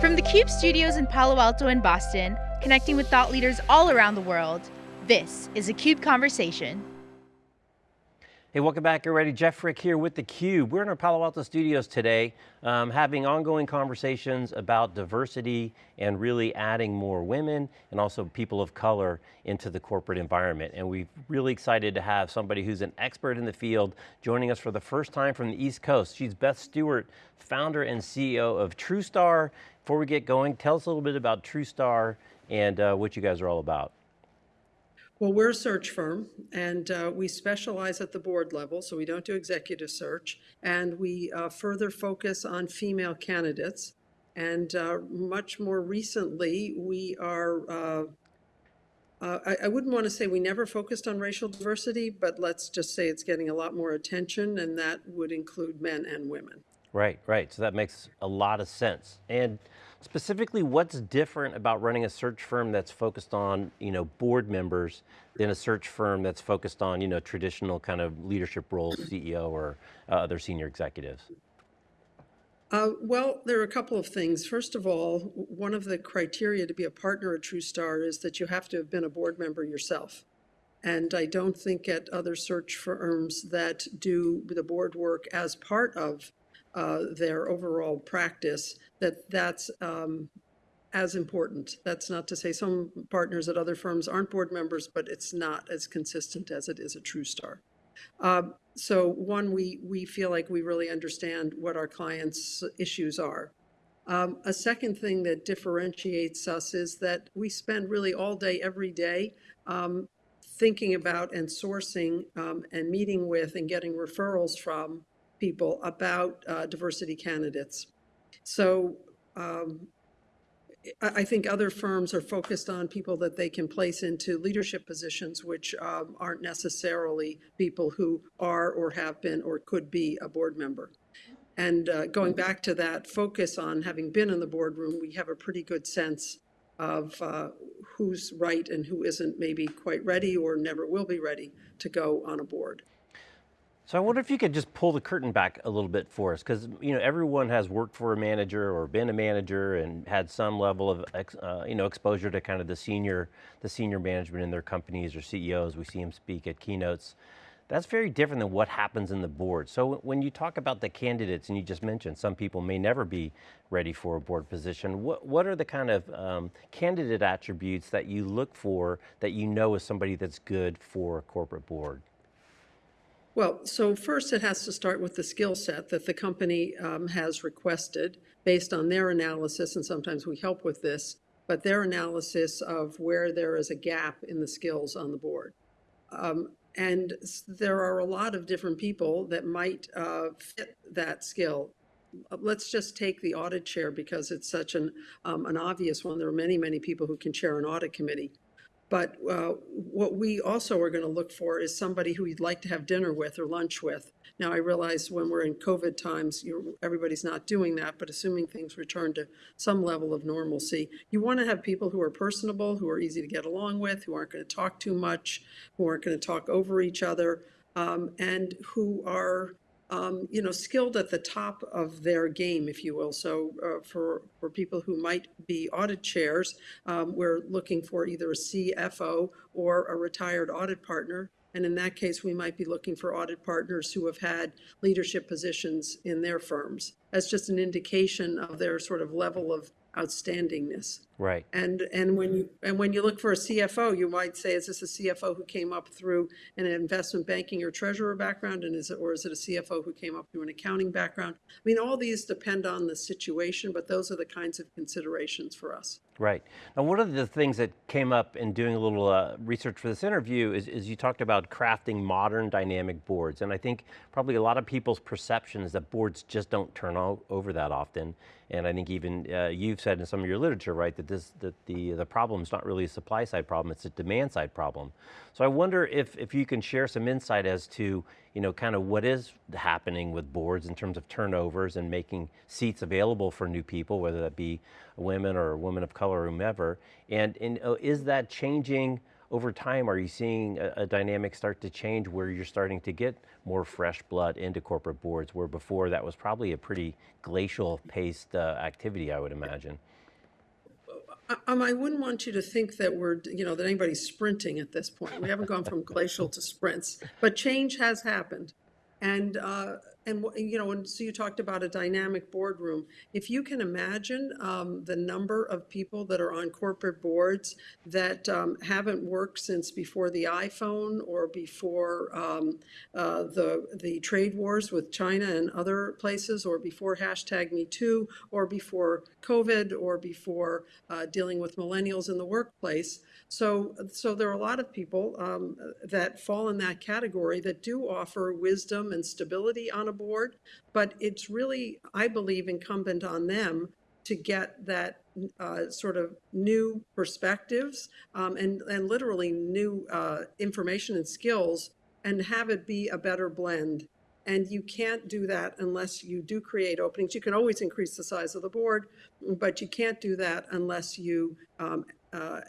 From the CUBE studios in Palo Alto and Boston, connecting with thought leaders all around the world, this is a CUBE Conversation. Hey, welcome back everybody. Jeff Frick here with theCUBE. We're in our Palo Alto studios today, um, having ongoing conversations about diversity and really adding more women and also people of color into the corporate environment. And we're really excited to have somebody who's an expert in the field joining us for the first time from the East Coast. She's Beth Stewart, founder and CEO of Trewstar. Before we get going, tell us a little bit about Trewstar and uh, what you guys are all about. Well, we're a search firm and uh, we specialize at the board level, so we don't do executive search. And we uh, further focus on female candidates. And uh, much more recently, we are, uh, uh, I, I, wouldn't want to say we never focused on racial diversity, but let's just say it's getting a lot more attention and that would include men and women. Right, right, so that makes a lot of sense. And Specifically, what's different about running a search firm that's focused on, you know, board members than a search firm that's focused on, you know, traditional kind of leadership roles, CEO or uh, other senior executives? Uh, well, there are a couple of things. First of all, one of the criteria to be a partner at Trewstar is that you have to have been a board member yourself. And I don't think at other search firms that do the board work as part of uh, their overall practice, that that's um, as important. That's not to say some partners at other firms aren't board members, but it's not as consistent as it is a Trewstar. Um, so one, we, we feel like we really understand what our clients' issues are. Um, a second thing that differentiates us is that we spend really all day, every day, um, thinking about and sourcing um, and meeting with and getting referrals from people about uh, diversity candidates. So um, I think other firms are focused on people that they can place into leadership positions, which um, aren't necessarily people who are or have been or could be a board member. And uh, going back to that focus on having been in the boardroom, we have a pretty good sense of uh, who's right and who isn't maybe quite ready or never will be ready to go on a board. So I wonder if you could just pull the curtain back a little bit for us, because you know everyone has worked for a manager or been a manager and had some level of uh, you know exposure to kind of the senior the senior management in their companies or CEOs. We see them speak at keynotes. That's very different than what happens in the board. So when you talk about the candidates, and you just mentioned some people may never be ready for a board position, what, what are the kind of um, candidate attributes that you look for that you know is somebody that's good for a corporate board? Well, so first it has to start with the skill set that the company um, has requested based on their analysis, and sometimes we help with this, but their analysis of where there is a gap in the skills on the board. Um, and there are a lot of different people that might uh, fit that skill. Let's just take the audit chair because it's such an, um, an obvious one. There are many, many people who can chair an audit committee. But uh, what we also are going to look for is somebody who you'd like to have dinner with or lunch with. Now, I realize when we're in COVID times, everybody's not doing that, but assuming things return to some level of normalcy, you want to have people who are personable, who are easy to get along with, who aren't going to talk too much, who aren't going to talk over each other, um, and who are um, you know, skilled at the top of their game, if you will. So uh, for, for people who might be audit chairs, um, we're looking for either a CFO or a retired audit partner. And in that case, we might be looking for audit partners who have had leadership positions in their firms. That's just an indication of their sort of level of outstandingness. Right. And and when you and when you look for a CFO, you might say, is this a CFO who came up through an investment banking or treasurer background, and is it or is it a CFO who came up through an accounting background? I mean, all these depend on the situation, but those are the kinds of considerations for us. Right. Now, one of the things that came up in doing a little uh, research for this interview is, is you talked about crafting modern dynamic boards, and I think probably a lot of people's perception is that boards just don't turn over that often. And I think even uh, you've said in some of your literature, right, that this that the the problem is not really a supply side problem; it's a demand side problem. So I wonder if if you can share some insight as to you know kind of what is happening with boards in terms of turnovers and making seats available for new people, whether that be women or women of color or whomever. And, and uh, is that changing? over time, are you seeing a, a dynamic start to change where you're starting to get more fresh blood into corporate boards, where before that was probably a pretty glacial paced uh, activity, I would imagine? Um, I wouldn't want you to think that we're, you know, that anybody's sprinting at this point. We haven't gone from glacial to sprints, but change has happened. And, uh, and, you know, and so you talked about a dynamic boardroom. If you can imagine um, the number of people that are on corporate boards that um, haven't worked since before the iPhone or before um, uh, the, the trade wars with China and other places, or before hashtag Me Too, or before COVID, or before uh, dealing with millennials in the workplace. So, so there are a lot of people um, that fall in that category that do offer wisdom and stability on a board, but it's really, I believe, incumbent on them to get that uh, sort of new perspectives um, and, and literally new uh, information and skills and have it be a better blend. And you can't do that unless you do create openings. You can always increase the size of the board, but you can't do that unless you um, uh,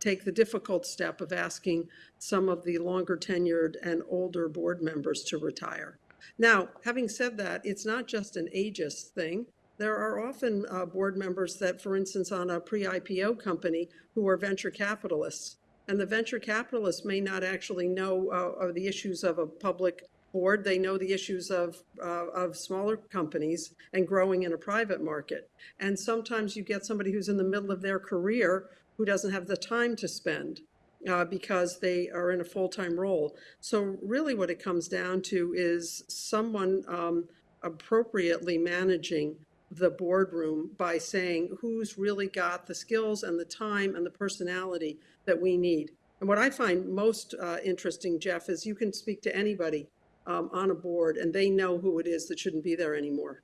take the difficult step of asking some of the longer tenured and older board members to retire. Now, having said that, it's not just an ageist thing. There are often uh, board members that, for instance, on a pre-IPO company who are venture capitalists. And the venture capitalists may not actually know uh, the issues of a public board. They know the issues of, uh, of smaller companies and growing in a private market. And sometimes you get somebody who's in the middle of their career who doesn't have the time to spend uh, because they are in a full-time role. So really what it comes down to is someone um, appropriately managing the boardroom by saying who's really got the skills and the time and the personality that we need. And what I find most uh, interesting, Jeff, is you can speak to anybody um, on a board and they know who it is that shouldn't be there anymore.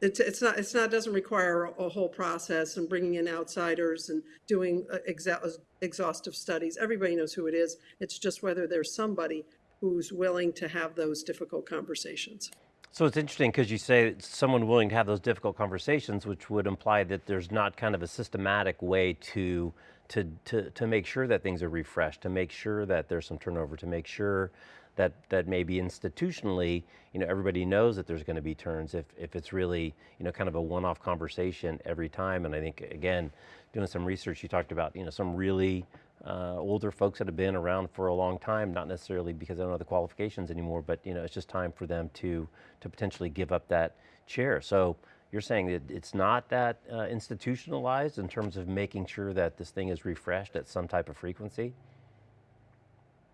It's, it's not, it's not, doesn't require a, a whole process and bringing in outsiders and doing uh, exa exhaustive studies. Everybody knows who it is. It's just whether there's somebody who's willing to have those difficult conversations. So it's interesting because you say someone willing to have those difficult conversations, which would imply that there's not kind of a systematic way to to to to make sure that things are refreshed, to make sure that there's some turnover, to make sure that, that maybe institutionally, you know, everybody knows that there's going to be turns if, if it's really, you know, kind of a one-off conversation every time. And I think, again, doing some research, you talked about, you know, some really uh, older folks that have been around for a long time, not necessarily because they don't know the qualifications anymore, but, you know, it's just time for them to, to potentially give up that chair. So you're saying that it's not that uh, institutionalized in terms of making sure that this thing is refreshed at some type of frequency?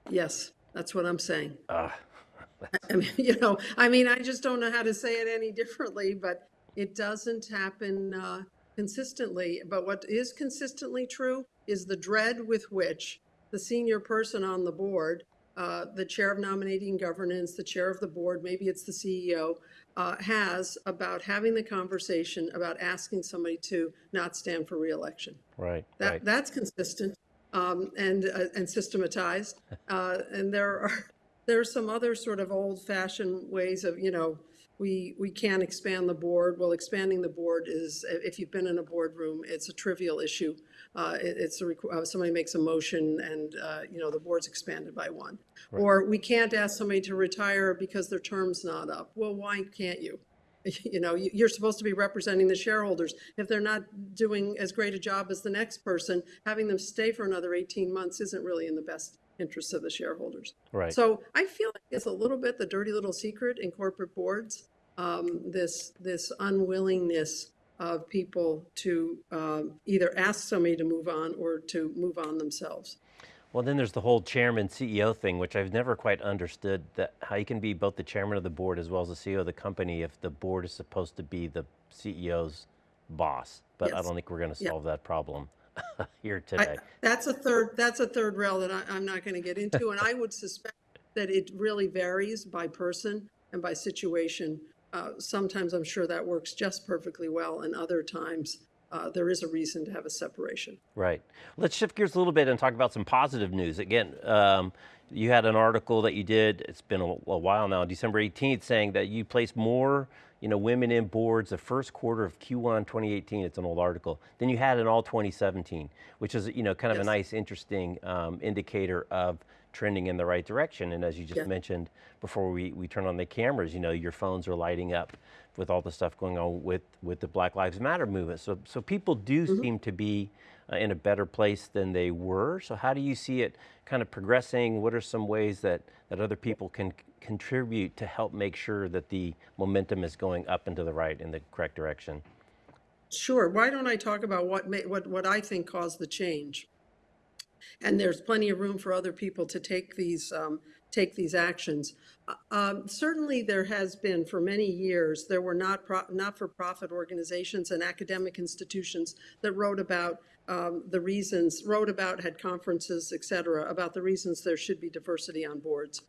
Yes. That's what I'm saying. Uh, I mean, you know, I mean, I just don't know how to say it any differently, but it doesn't happen uh, consistently. But what is consistently true is the dread with which the senior person on the board, uh, the chair of nominating governance, the chair of the board, maybe it's the CEO, uh, has about having the conversation about asking somebody to not stand for reelection. Right. That, right. That's consistent um, and uh, and systematized. Uh, and there are there are some other sort of old-fashioned ways of you know we we can expand the board. Well, expanding the board is if you've been in a boardroom, it's a trivial issue. Uh, it, it's a uh, somebody makes a motion and uh, you know the board's expanded by one. Right. Or we can't ask somebody to retire because their term's not up. Well, why can't you? you know, you're supposed to be representing the shareholders. If they're not doing as great a job as the next person, having them stay for another 18 months isn't really in the best interest of the shareholders. Right. So I feel like it's a little bit the dirty little secret in corporate boards, um, this, this unwillingness of people to um, either ask somebody to move on or to move on themselves. Well, then there's the whole chairman CEO thing, which I've never quite understood that how you can be both the chairman of the board as well as the CEO of the company if the board is supposed to be the CEO's boss. But yes. I don't think we're going to solve yeah. that problem here today. I, that's a third. That's a third rail that I, I'm not going to get into, and I would suspect that it really varies by person and by situation. Uh, sometimes I'm sure that works just perfectly well, and other times uh, there is a reason to have a separation. Right. Let's shift gears a little bit and talk about some positive news. Again, um, you had an article that you did, it's been a, a, while now, December 18th, saying that you placed more you know, women in boards the first quarter of Q1 2018, it's an old article. Then you had in all 2017, which is, you know, kind of Yes. a nice, interesting um, indicator of trending in the right direction. And as you just Yeah. mentioned before we, we turn on the cameras, you know, your phones are lighting up with all the stuff going on with, with the Black Lives Matter movement. So, so people do Mm-hmm. seem to be uh, in a better place than they were. So how do you see it kind of progressing? What are some ways that, that other people can contribute to help make sure that the momentum is going up and to the right in the correct direction? Sure. Why don't I talk about what what what I think caused the change? And there's plenty of room for other people to take these um, take these actions. Uh, Um, certainly, there has been for many years. There were not not for profit organizations and academic institutions that wrote about um, the reasons, wrote about, had conferences, et cetera, about the reasons there should be diversity on boards.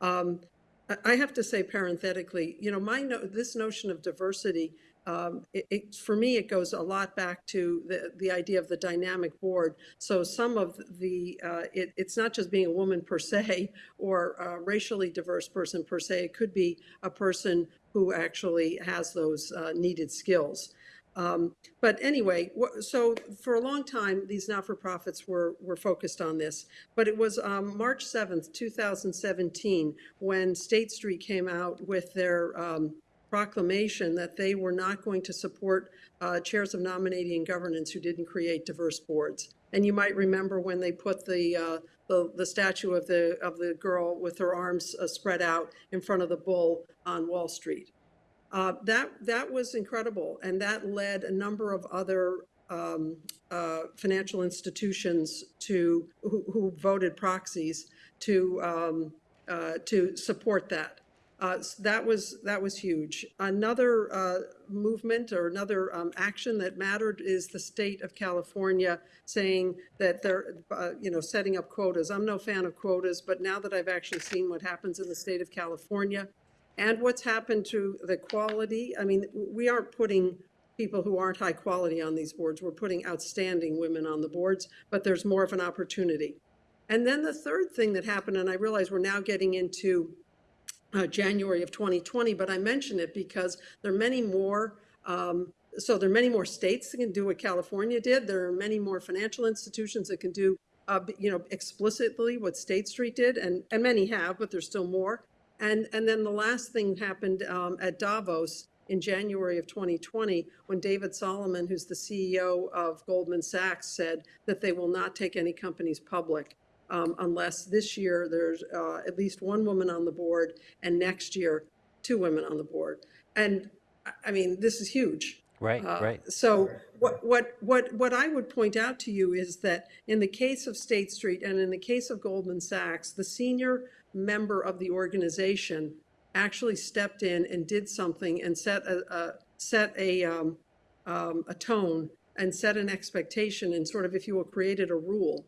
Um, I- I have to say parenthetically, you know, my no, this notion of diversity, um, it, it, for me, it goes a lot back to the, the idea of the dynamic board. So some of the, uh, it, it's not just being a woman per se or a racially diverse person per se. It could be a person who actually has those uh, needed skills. Um, but anyway, so for a long time, these not-for-profits were, were focused on this. But it was um, March 7th, 2017, when State Street came out with their um, proclamation that they were not going to support uh, chairs of nominating governance who didn't create diverse boards. And you might remember when they put the, uh, the, the statue of the, of the girl with her arms uh, spread out in front of the bull on Wall Street. Uh, that that was incredible, and that led a number of other um, uh, financial institutions to who, who voted proxies to um, uh, to support that. Uh, that was that was huge. Another uh, movement or another um, action that mattered is the state of California saying that they're uh, you know setting up quotas. I'm no fan of quotas, but now that I've actually seen what happens in the state of California, and what's happened to the quality. I mean, we aren't putting people who aren't high quality on these boards. We're putting outstanding women on the boards, but there's more of an opportunity. And then the third thing that happened, and I realize we're now getting into uh, January of 2020, but I mention it because there are many more. Um, so there are many more states that can do what California did. There are many more financial institutions that can do, uh, you know, explicitly what State Street did, and and many have, but there's still more. And and then the last thing happened um, at Davos in January of 2020 when David Solomon, who's the CEO of Goldman Sachs, said that they will not take any companies public um, unless this year there's uh, at least one woman on the board and next year two women on the board. And I- mean, this is huge. Right, Uh, right. So what, what, what, what I would point out to you is that in the case of State Street and in the case of Goldman Sachs, the senior member of the organization actually stepped in and did something and set a, a set a, um, um, a tone and set an expectation and sort of, if you will, created a rule,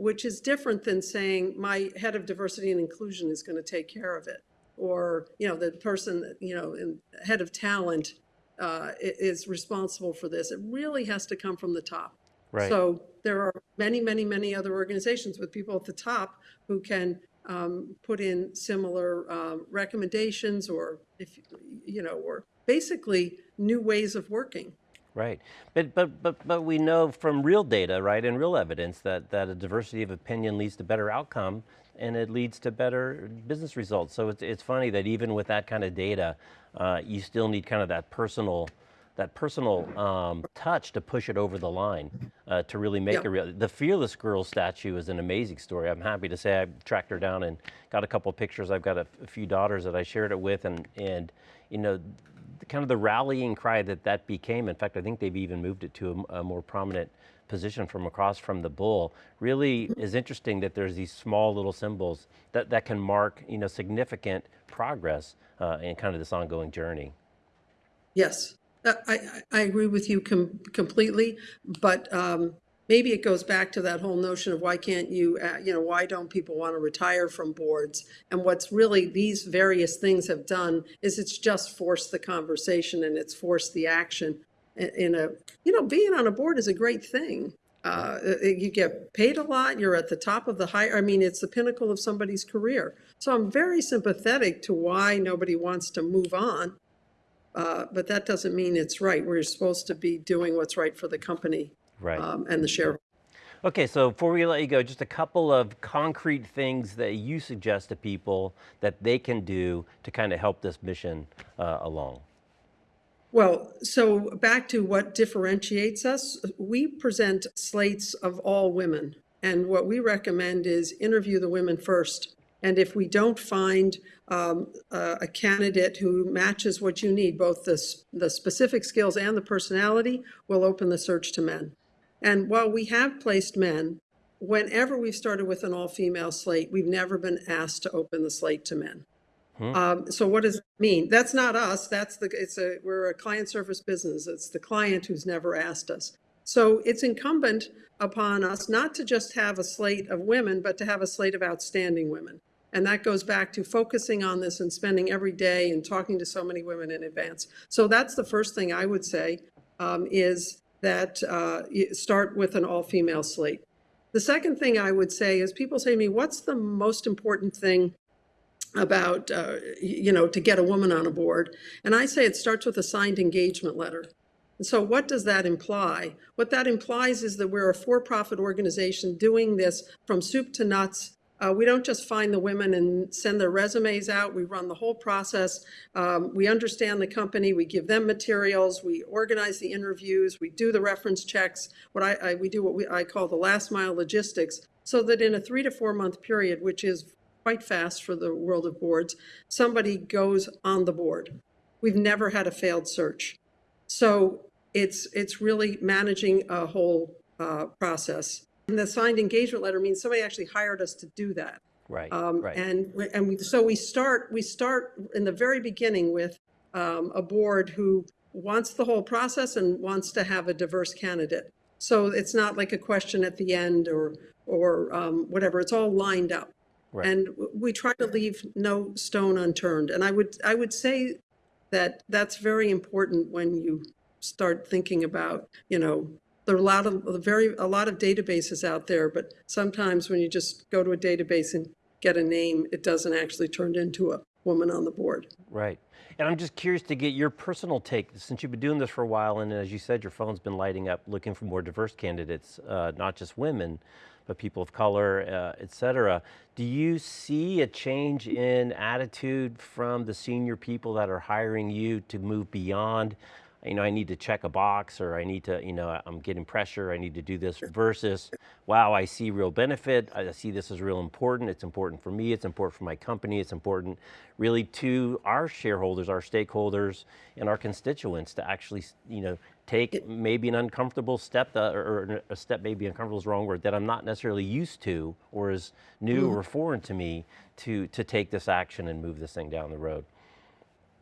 which is different than saying my head of diversity and inclusion is going to take care of it. Or, you know, the person, you know, in, head of talent uh, is responsible for this. It really has to come from the top. Right. So there are many, many, many other organizations with people at the top who can um, put in similar um, recommendations or if, you know, or basically new ways of working. Right, but but but but we know from real data, right, and real evidence that that a diversity of opinion leads to better outcome, and it leads to better business results. So it's it's funny that even with that kind of data, uh, you still need kind of that personal that personal um, touch to push it over the line uh, to really make Yeah. a real. The Fearless Girl statue is an amazing story. I'm happy to say I tracked her down and got a couple pictures. I've got a, a few daughters that I shared it with, and and you know kind of the rallying cry that that became. In fact, I think they've even moved it to a more prominent position from across from the bull. Really is interesting that there's these small little symbols that, that can mark you know significant progress uh, in kind of this ongoing journey. Yes, Uh, I, I I agree with you com- completely, but um, maybe it goes back to that whole notion of why can't you, uh, you know, why don't people want to retire from boards? And what's really these various things have done is it's just forced the conversation and it's forced the action in, a, you know, being on a board is a great thing. Uh, you get paid a lot. You're at the top of the high. I mean, it's the pinnacle of somebody's career. So I'm very sympathetic to why nobody wants to move on. Uh, But that doesn't mean it's right. We're supposed to be doing what's right for the company Right. um, and the shareholders. Okay, so before we let you go, just a couple of concrete things that you suggest to people that they can do to kind of help this mission uh, along. Well, so back to what differentiates us, we present slates of all women. And what we recommend is interview the women first. And if we don't find um, a, a candidate who matches what you need, both the, the specific skills and the personality, we'll open the search to men. And while we have placed men, whenever we've started with an all-female slate, we've never been asked to open the slate to men. Um, so what does it mean? That's not us. That's the, it's a, we're a client service business. It's the client who's never asked us. So it's incumbent upon us not to just have a slate of women, but to have a slate of outstanding women. And that goes back to focusing on this and spending every day and talking to so many women in advance. So that's the first thing I would say um, is that uh, start with an all-female slate. The second thing I would say is people say to me, what's the most important thing about, uh, you know, to get a woman on a board. And I say it starts with a signed engagement letter. And so what does that imply? What that implies is that we're a for-profit organization doing this from soup to nuts. Uh, we don't just find the women and send their resumes out. We run the whole process. Um, we understand the company. We give them materials. We organize the interviews. We do the reference checks. What I, I we do what we, I call the last mile logistics, so that in a three to four month period, which is quite fast for the world of boards, somebody goes on the board. We've never had a failed search. So it's, it's really managing a whole uh, process. And the signed engagement letter means somebody actually hired us to do that. Right, Um, right. And, we- and we, so we start, we start in the very beginning with um, a board who wants the whole process and wants to have a diverse candidate. So it's not like a question at the end or, or um, whatever, it's all lined up. Right. And we try to leave no stone unturned. And I would, I would say that that's very important when you start thinking about, you know, there are a lot of, very, a lot of databases out there, but sometimes when you just go to a database and get a name, it doesn't actually turn into a woman on the board. Right. And I'm just curious to get your personal take, since you've been doing this for a while, and as you said, your phone's been lighting up looking for more diverse candidates, uh, not just women, but people of color, uh, et cetera. Do you see a change in attitude from the senior people that are hiring you to move beyond, you know, I need to check a box or I need to, you know, I'm getting pressure, I need to do this versus, wow, I see real benefit, I see this is real important, it's important for me, it's important for my company, it's important really to our shareholders, our stakeholders, and our constituents to actually, you know, take maybe an uncomfortable step, that, or, or a step maybe uncomfortable is the wrong word, that I'm not necessarily used to or is new mm-hmm. or foreign to me to, to take this action and move this thing down the road.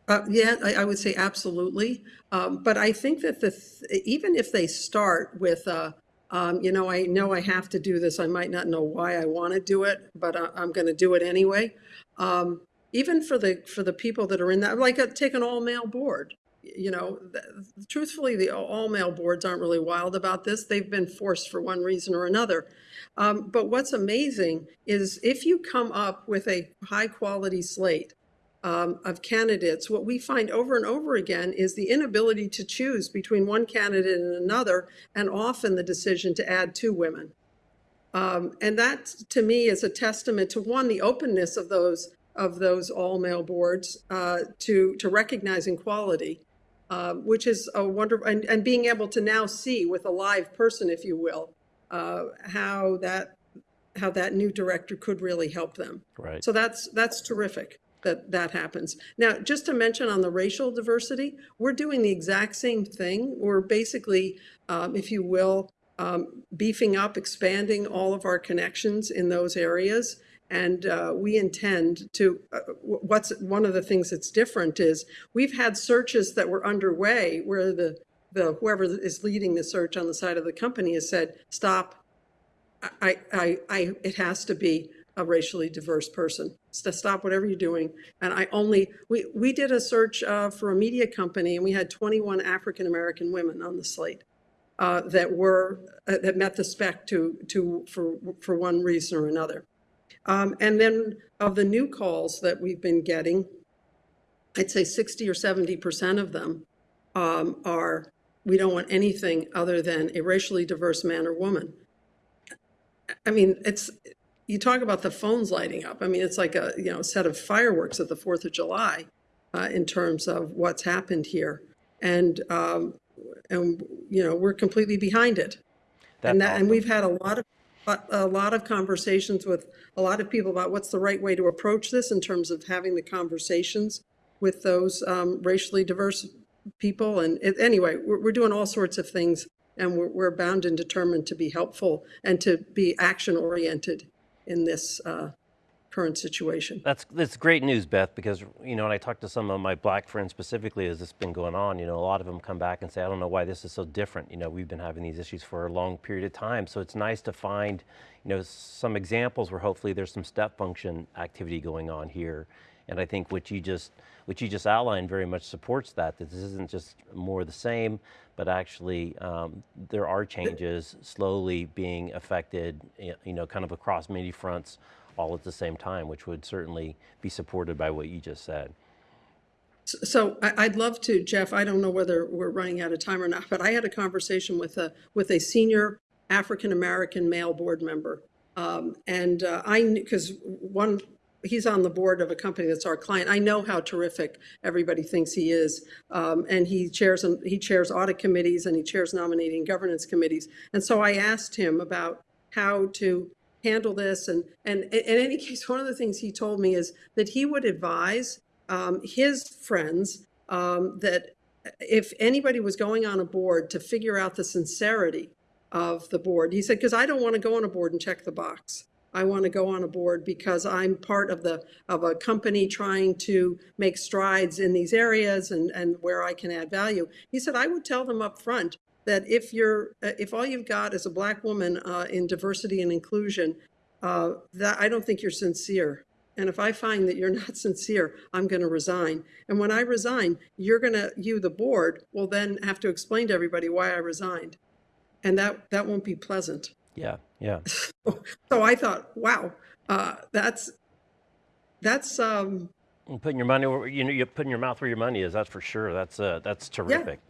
Uh, yeah, I, I would say absolutely. Um, but I think that the th- even if they start with, uh, um, you know, I know I have to do this. I might not know why I want to do it, but I, I'm going to do it anyway. Um, even for the for the people that are in that, like a, take an all male board. You know, th- truthfully, the all male boards aren't really wild about this. They've been forced for one reason or another. Um, but what's amazing is if you come up with a high quality slate um, of candidates, what we find over and over again is the inability to choose between one candidate and another, and often the decision to add two women. Um, and that, to me, is a testament to one, the openness of those of those all male boards uh, to to recognizing quality, um, which is a wonderful, and, and being able to now see with a live person, if you will, uh, how that how that new director could really help them. Right. So that's that's terrific that that happens. Now, just to mention on the racial diversity, we're doing the exact same thing. We're basically, um, if you will, um, beefing up, expanding all of our connections in those areas. And uh, we intend to, uh, what's one of the things that's different is we've had searches that were underway where the, the whoever is leading the search on the side of the company has said, stop, I, I, I, it has to be a racially diverse person. To stop whatever you're doing. And I only, we, we did a search uh, for a media company and we had 21 African-American women on the slate uh, that were, uh, that met the spec to, to, for, for one reason or another. Um, and then of the new calls that we've been getting, I'd say 60 or 70% of them um, are, we don't want anything other than a racially diverse man or woman. I mean, it's, you talk about the phones lighting up. I mean, it's like a, you know, set of fireworks at the 4th of July uh, in terms of what's happened here. And, um, and, you know, we're completely behind it. That's And that, and we've had a lot of, a lot of conversations with a lot of people about what's the right way to approach this in terms of having the conversations with those um, racially diverse people. And it, anyway, we're, we're doing all sorts of things and we're, we're bound and determined to be helpful and to be action oriented in this uh, current situation. That's that's great news, Beth, because you know, when I talk to some of my black friends specifically as this has been going on, you know, a lot of them come back and say, I don't know why this is so different. You know, we've been having these issues for a long period of time. So it's nice to find, you know, some examples where hopefully there's some step function activity going on here. And I think what you just what you just outlined very much supports that, that this isn't just more the same, but actually um, there are changes slowly being affected, you know, kind of across many fronts all at the same time, which would certainly be supported by what you just said. So I'd love to, Jeff, I don't know whether we're running out of time or not, but I had a conversation with a, with a senior African-American male board member. Um, and uh, I, knew because one, he's on the board of a company that's our client. I know how terrific everybody thinks he is. Um, and he chairs, and he chairs audit committees and he chairs nominating governance committees. And so I asked him about how to handle this. And, and in any case, one of the things he told me is that he would advise um, his friends um, that if anybody was going on a board to figure out the sincerity of the board, he said, because I don't want to go on a board and check the box. I want to go on a board because I'm part of the of a company trying to make strides in these areas and and where I can add value. He said I would tell them up front that if you're uh, if all you've got is a black woman uh, in diversity and inclusion, uh, that I don't think you're sincere. And if I find that you're not sincere, I'm going to resign. And when I resign, you're going to, you, the board, will then have to explain to everybody why I resigned. And that, that won't be pleasant. Yeah, yeah. So I thought, wow, uh, that's, that's, um, putting your money, where, you know, you're putting your mouth where your money is. That's for sure. That's uh, that's terrific.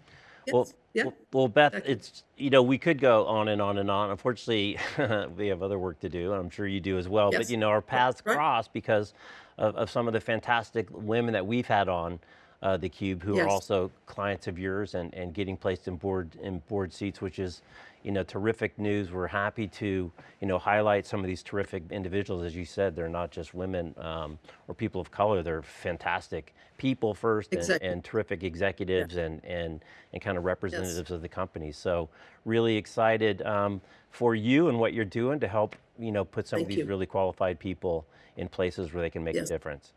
Well, yeah. well, well, Beth, it's you know we could go on and on and on. Unfortunately, we have other work to do, and I'm sure you do as well. But you know our paths right. cross because of, of some of the fantastic women that we've had on uh, the Cube, who are also clients of yours and and getting placed in board in board seats, which is you know terrific news. We're happy to you know highlight some of these terrific individuals, as you said. They're not just women um, or people of color. They're fantastic people first and, Exactly. and terrific executives and and and kind of representatives of the company. So really excited um, for you and what you're doing to help you know put some of these you. really qualified people in places where they can make Yes. a difference.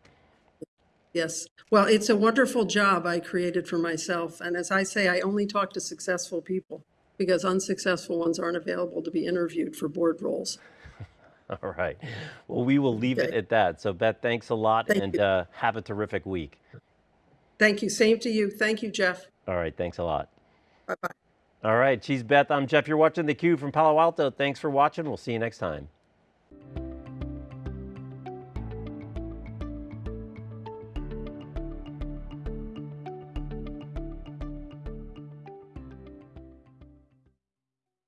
Yes. Well, it's a wonderful job I created for myself. And as I say, I only talk to successful people because unsuccessful ones aren't available to be interviewed for board roles. All right. Well, we will leave it at that. So Beth, thanks a lot Thank and uh, have a terrific week. Thank you. Same to you. Thank you, Jeff. All right. Thanks a lot. Bye-bye. All right. She's Beth. I'm Jeff. You're watching theCUBE from Palo Alto. Thanks for watching. We'll see you next time.